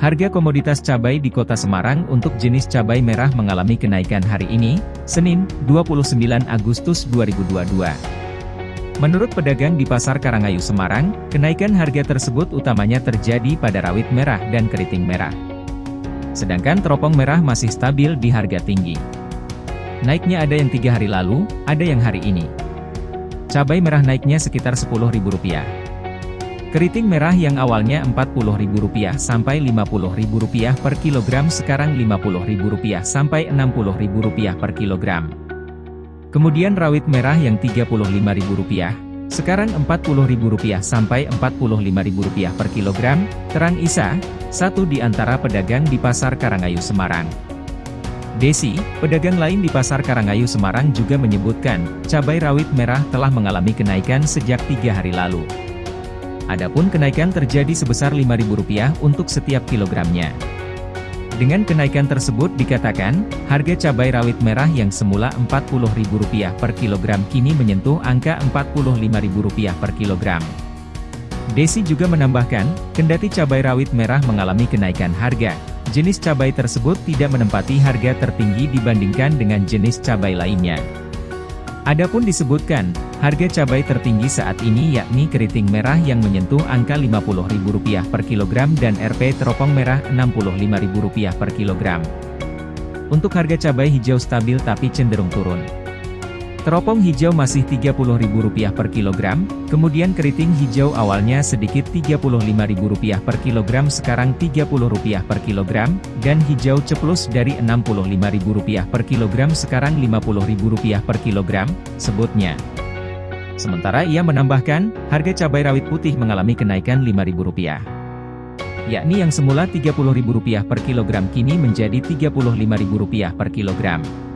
Harga komoditas cabai di kota Semarang untuk jenis cabai merah mengalami kenaikan hari ini, Senin, 29 Agustus 2022. Menurut pedagang di Pasar Karangayu Semarang, kenaikan harga tersebut utamanya terjadi pada rawit merah dan keriting merah. Sedangkan teropong merah masih stabil di harga tinggi. Naiknya ada yang tiga hari lalu, ada yang hari ini. Cabai merah naiknya sekitar Rp10.000. Keriting merah yang awalnya Rp40.000 sampai Rp50.000 per kilogram sekarang Rp50.000 sampai Rp60.000 per kilogram. Kemudian rawit merah yang Rp35.000, sekarang Rp40.000 sampai Rp45.000 per kilogram, terang Isa, satu di antara pedagang di Pasar Karangayu Semarang. Desi, pedagang lain di Pasar Karangayu Semarang juga menyebutkan, cabai rawit merah telah mengalami kenaikan sejak tiga hari lalu. Adapun kenaikan terjadi sebesar Rp5.000 untuk setiap kilogramnya. Dengan kenaikan tersebut dikatakan, harga cabai rawit merah yang semula Rp40.000 per kilogram kini menyentuh angka Rp45.000 per kilogram. Desi juga menambahkan, kendati cabai rawit merah mengalami kenaikan harga, jenis cabai tersebut tidak menempati harga tertinggi dibandingkan dengan jenis cabai lainnya. Adapun disebutkan, harga cabai tertinggi saat ini yakni keriting merah yang menyentuh angka Rp50.000 per kilogram dan RP teropong merah Rp65.000 per kilogram. Untuk harga cabai hijau stabil tapi cenderung turun. Teropong hijau masih Rp30.000 per kilogram, kemudian keriting hijau awalnya sedikit Rp35.000 per kilogram sekarang Rp30 per kilogram, dan hijau ceplus dari Rp65.000 per kilogram sekarang Rp50.000 per kilogram, sebutnya. Sementara ia menambahkan, harga cabai rawit putih mengalami kenaikan Rp5.000 yakni yang semula Rp30.000 per kilogram kini menjadi Rp35.000 per kilogram.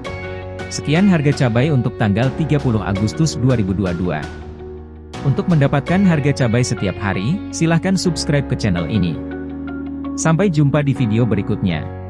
Sekian harga cabai untuk tanggal 30 Agustus 2022. Untuk mendapatkan harga cabai setiap hari, silahkan subscribe ke channel ini. Sampai jumpa di video berikutnya.